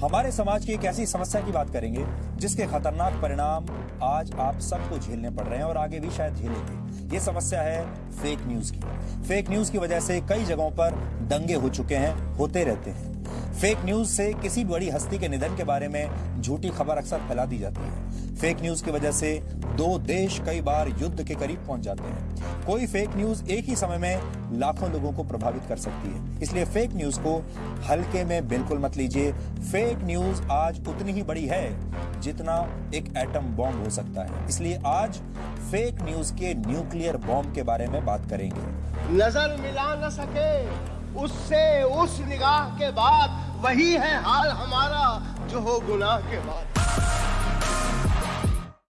हमारे समाज की एक ऐसी समस्या की बात करेंगे, जिसके खतरनाक परिणाम आज आप सबको झेलने पड़ रहे हैं और आगे भी शायद झेलेंगे। ये समस्या है फेक न्यूज़ की। फेक न्यूज़ की वजह से कई जगहों पर दंगे हो चुके हैं, होते रहते हैं। फेक न्यूज़ से किसी बड़ी हस्ती के निधन के बारे में झूठी खबर अक्सर फैला दी जाती है। फेक न्यूज़ की वजह से दो देश कई बार युद्ध के करीब पहुँच जाते हैं। कोई फेक न्यूज़ एक ही समय में लाखों लोगों को प्रभावित कर सकती है। इसलिए फेक न्यूज़ को हल्के में बिल्कुल मत लीजिए। फेक न्यूज़ आज उतनी ही बड़ी है जितना एक एटम बॉम्ब हो सकता है। इसलिए आज फेक न्यूज़ के न्यूक्लियर बॉम्ब के बारे में बात करेंगे। नज़र मिला न सके, उससे उस निगाह के बाद वही है हाल हमारा जो हो गुनाह के बाद।